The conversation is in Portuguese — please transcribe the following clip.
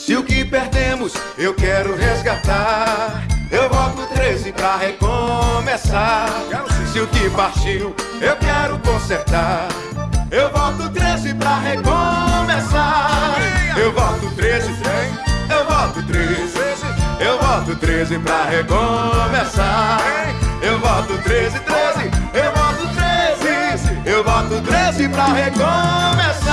Se o que perdemos eu quero resgatar, eu volto 13 pra recomeçar. Se o que partiu eu quero consertar, eu volto 13 pra recomeçar. Eu volto 13, eu volto 13, eu volto 13 pra recomeçar. Eu volto 13, 13, eu volto 13, eu volto 13 pra recomeçar.